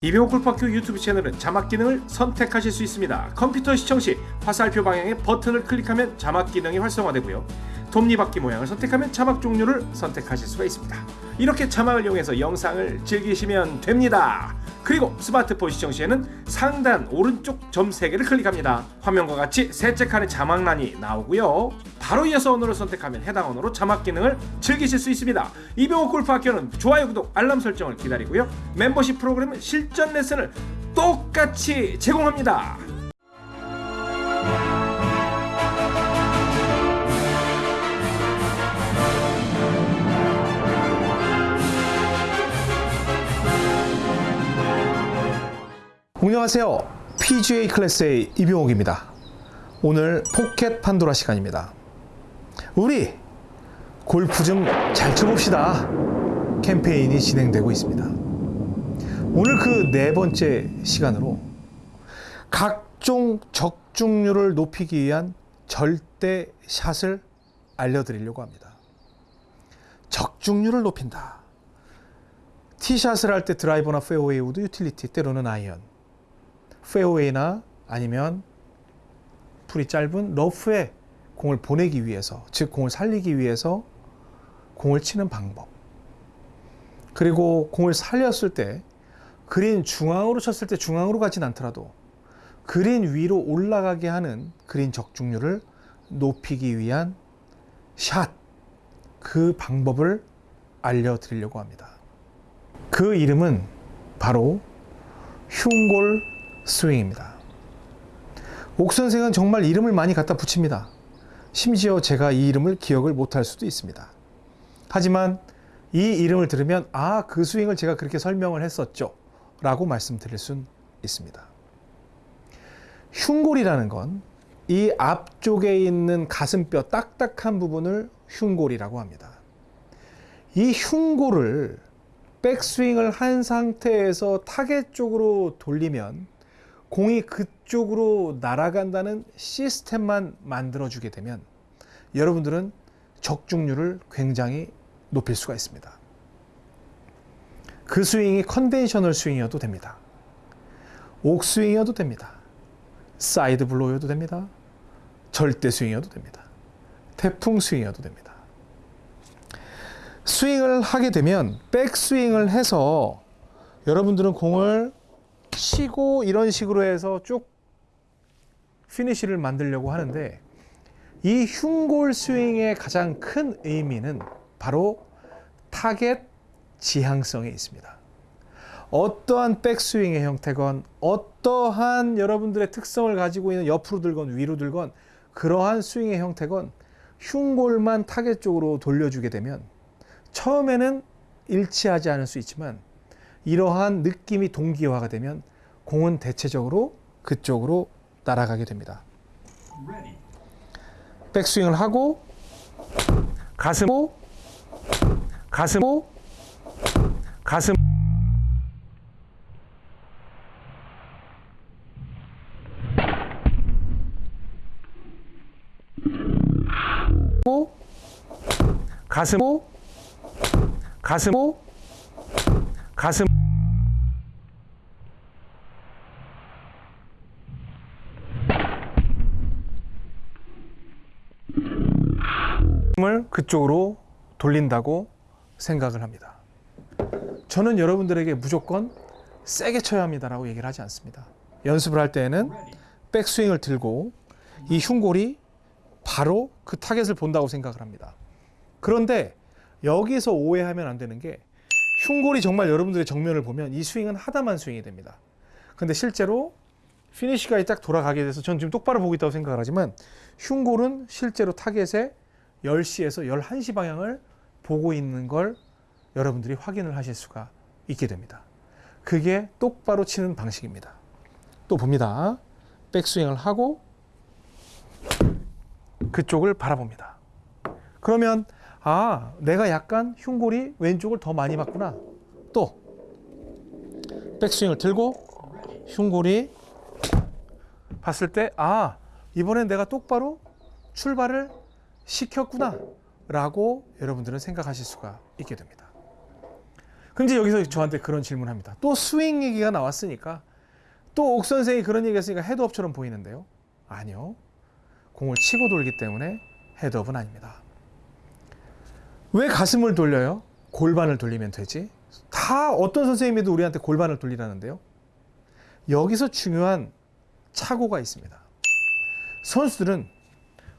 이병호 골프학교 유튜브 채널은 자막 기능을 선택하실 수 있습니다. 컴퓨터 시청 시 화살표 방향의 버튼을 클릭하면 자막 기능이 활성화되고요. 톱니바퀴 모양을 선택하면 자막 종류를 선택하실 수가 있습니다. 이렇게 자막을 이용해서 영상을 즐기시면 됩니다. 그리고 스마트폰 시청 시에는 상단 오른쪽 점 3개를 클릭합니다. 화면과 같이 셋째 칸에 자막란이 나오고요. 바로 이어서 언어를 선택하면 해당 언어로 자막 기능을 즐기실 수 있습니다. 이병호 골프학교는 좋아요, 구독, 알람 설정을 기다리고요. 멤버십 프로그램은 실전 레슨을 똑같이 제공합니다. 안녕하세요. PGA 클래스의 이병옥입니다. 오늘 포켓 판도라 시간입니다. 우리 골프 좀 잘 쳐봅시다. 캠페인이 진행되고 있습니다. 오늘 그 네 번째 시간으로 각종 적중률을 높이기 위한 절대 샷을 알려드리려고 합니다. 적중률을 높인다. 티샷을 할 때 드라이버나 페어웨이 우드 유틸리티 때로는 아이언 페어웨이나 아니면 풀이 짧은 러프에 공을 보내기 위해서 즉 공을 살리기 위해서 공을 치는 방법 그리고 공을 살렸을 때 그린 중앙으로 쳤을 때 중앙으로 가진 않더라도 그린 위로 올라가게 하는 그린 적중률을 높이기 위한 샷 그 방법을 알려드리려고 합니다. 그 이름은 바로 흉골 스윙입니다. 옥 선생은 정말 이름을 많이 갖다 붙입니다. 심지어 제가 이 이름을 기억을 못할 수도 있습니다. 하지만 이 이름을 들으면 아, 그 스윙을 제가 그렇게 설명을 했었죠. 라고 말씀드릴 수 있습니다. 흉골이라는 건 이 앞쪽에 있는 가슴뼈 딱딱한 부분을 흉골이라고 합니다. 이 흉골을 백스윙을 한 상태에서 타겟 쪽으로 돌리면 공이 그쪽으로 날아간다는 시스템만 만들어주게 되면 여러분들은 적중률을 굉장히 높일 수가 있습니다. 그 스윙이 conventional 스윙이어도 됩니다. 옥스윙이어도 됩니다. side blow여도 됩니다. 절대 스윙이어도 됩니다. 태풍 스윙이어도 됩니다. 스윙을 하게 되면 백스윙을 해서 여러분들은 공을 치고 이런 식으로 해서 쭉 피니쉬를 만들려고 하는데 이 흉골 스윙의 가장 큰 의미는 바로 타겟 지향성에 있습니다. 어떠한 백스윙의 형태건 어떠한 여러분들의 특성을 가지고 있는 옆으로 들건 위로 들건 그러한 스윙의 형태건 흉골만 타겟 쪽으로 돌려주게 되면 처음에는 일치하지 않을 수 있지만 이러한 느낌이 동기화가 되면 공은 대체적으로 그쪽으로 날아가게 됩니다. 백스윙을 하고 가슴 가슴 가슴 가슴 가슴 가슴 을 그쪽으로 돌린다고 생각을 합니다. 저는 여러분들에게 무조건 세게 쳐야 합니다라고 얘기를 하지 않습니다. 연습을 할 때에는 백스윙을 들고 이 흉골이 바로 그 타겟을 본다고 생각을 합니다. 그런데 여기서 오해하면 안 되는 게 흉골이 정말 여러분들의 정면을 보면 이 스윙은 하다만 스윙이 됩니다. 근데 실제로 피니시가 딱 돌아가게 돼서 전 지금 똑바로 보고 있다고 생각을 하지만 흉골은 실제로 타겟에 10시에서 11시 방향을 보고 있는 걸 여러분들이 확인을 하실 수가 있게 됩니다. 그게 똑바로 치는 방식입니다. 또 봅니다. 백스윙을 하고 그쪽을 바라봅니다. 그러면 아, 내가 약간 흉골이 왼쪽을 더 많이 봤구나. 또 백스윙을 들고 흉골이 봤을 때 아, 이번엔 내가 똑바로 출발을 시켰구나 라고 여러분들은 생각하실 수가 있게 됩니다. 근데 여기서 저한테 그런 질문합니다. 또 스윙 얘기가 나왔으니까 또 옥 선생이 그런 얘기 했으니까 헤드업처럼 보이는데요. 아니요. 공을 치고 돌기 때문에 헤드업은 아닙니다. 왜 가슴을 돌려요? 골반을 돌리면 되지. 다 어떤 선생님이도 우리한테 골반을 돌리라는데요. 여기서 중요한 착오가 있습니다. 선수들은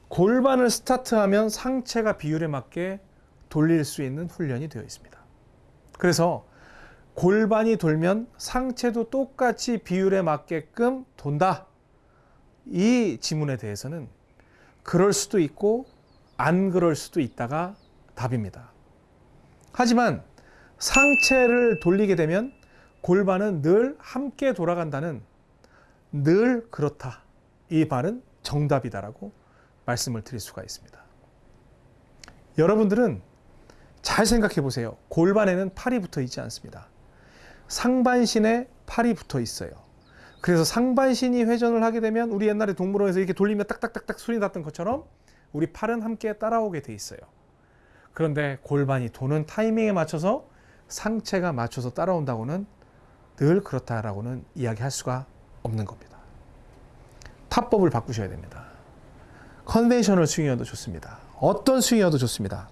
골반을 스타트하면 상체가 비율에 맞게 돌릴 수 있는 훈련이 되어 있습니다. 그래서 골반이 돌면 상체도 똑같이 비율에 맞게끔 돈다. 이 지문에 대해서는 그럴 수도 있고 안 그럴 수도 있다가 답입니다. 하지만 상체를 돌리게 되면 골반은 늘 함께 돌아간다는 늘 그렇다. 이 말은 정답이다라고 말씀을 드릴 수가 있습니다. 여러분들은 잘 생각해 보세요. 골반에는 팔이 붙어 있지 않습니다. 상반신에 팔이 붙어 있어요. 그래서 상반신이 회전을 하게 되면 우리 옛날에 동물원에서 이렇게 돌리면 딱딱딱딱 소리 났던 것처럼 우리 팔은 함께 따라오게 돼 있어요. 그런데 골반이 도는 타이밍에 맞춰서 상체가 맞춰서 따라온다고는 늘 그렇다라고는 이야기할 수가 없는 겁니다. 타법을 바꾸셔야 됩니다. conventional 스윙이어도 좋습니다. 어떤 스윙이어도 좋습니다.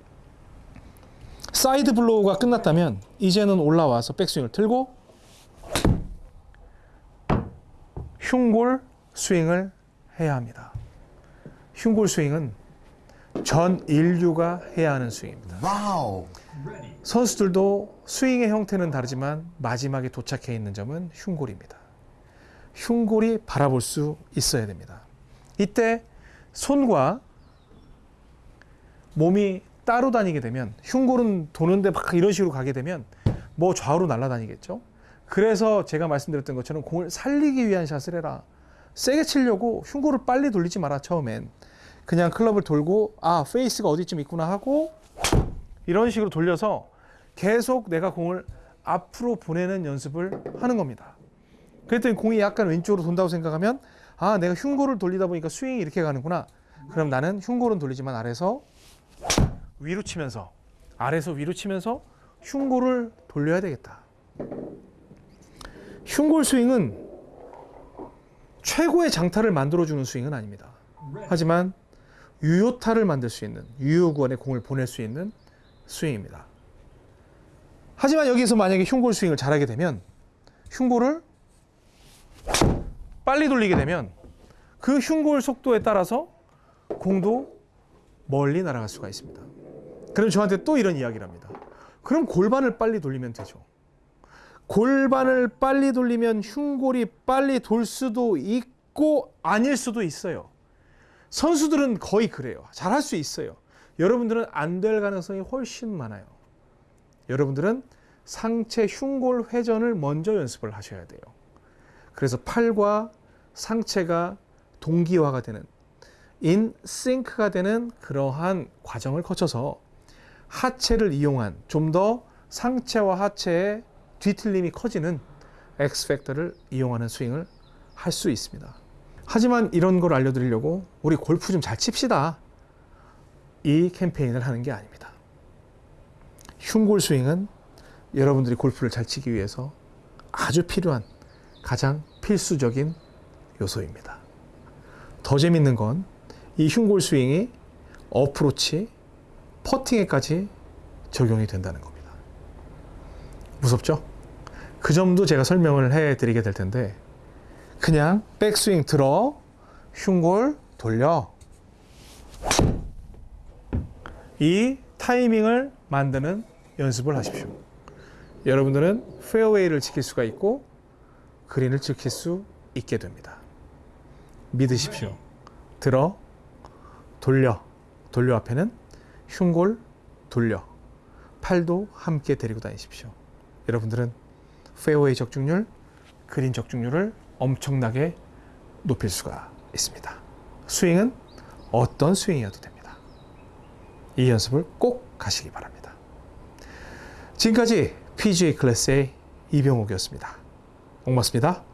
side blow가 끝났다면 이제는 올라와서 백스윙을 틀고 흉골 스윙을 해야 합니다. 흉골 스윙은 전 인류가 해야 하는 스윙입니다. Wow. 선수들도 스윙의 형태는 다르지만 마지막에 도착해 있는 점은 흉골입니다. 흉골이 바라볼 수 있어야 됩니다. 이때 손과 몸이 따로 다니게 되면 흉골은 도는데 막 이런 식으로 가게 되면 뭐 좌우로 날아다니겠죠. 그래서 제가 말씀드렸던 것처럼 공을 살리기 위한 샷을 해라. 세게 치려고 흉골을 빨리 돌리지 마라 처음엔. 그냥 클럽을 돌고 아 페이스가 어디쯤 있구나 하고 이런 식으로 돌려서 계속 내가 공을 앞으로 보내는 연습을 하는 겁니다. 그랬더니 공이 약간 왼쪽으로 돈다고 생각하면 아 내가 흉골을 돌리다 보니까 스윙이 이렇게 가는구나. 그럼 나는 흉골은 돌리지만 아래서 위로 치면서 아래서 위로 치면서 흉골을 돌려야 되겠다. 흉골 스윙은 최고의 장타를 만들어주는 스윙은 아닙니다. 하지만 유효타를 만들 수 있는 유효구간에 공을 보낼 수 있는 스윙입니다. 하지만 여기서 만약에 흉골 스윙을 잘하게 되면 흉골을 빨리 돌리게 되면 그 흉골 속도에 따라서 공도 멀리 날아갈 수가 있습니다. 그럼 저한테 또 이런 이야기를 합니다. 그럼 골반을 빨리 돌리면 되죠. 골반을 빨리 돌리면 흉골이 빨리 돌 수도 있고 아닐 수도 있어요. 선수들은 거의 그래요. 잘할 수 있어요. 여러분들은 안 될 가능성이 훨씬 많아요. 여러분들은 상체 흉골 회전을 먼저 연습을 하셔야 돼요. 그래서 팔과 상체가 동기화가 되는 인 싱크가 되는 그러한 과정을 거쳐서 하체를 이용한 좀 더 상체와 하체의 뒤틀림이 커지는 엑스팩터를 이용하는 스윙을 할 수 있습니다. 하지만 이런 걸 알려드리려고 우리 골프 좀 잘 칩시다. 이 캠페인을 하는 게 아닙니다. 흉골 스윙은 여러분들이 골프를 잘 치기 위해서 아주 필요한 가장 필수적인 요소입니다. 더 재밌는 건 이 흉골 스윙이 어프로치, 퍼팅에까지 적용이 된다는 겁니다. 무섭죠? 그 점도 제가 설명을 해 드리게 될 텐데 그냥 백스윙 들어 흉골 돌려 이 타이밍을 만드는 연습을 하십시오. 여러분들은 페어웨이를 지킬 수가 있고 그린을 지킬 수 있게 됩니다. 믿으십시오. 들어 돌려 돌려 앞에는 흉골 돌려 팔도 함께 데리고 다니십시오. 여러분들은 페어웨이 적중률, 그린 적중률을 엄청나게 높일 수가 있습니다. 스윙은 어떤 스윙이어도 됩니다. 이 연습을 꼭 하시기 바랍니다. 지금까지 PGA 클래스의 이병옥이었습니다. 고맙습니다.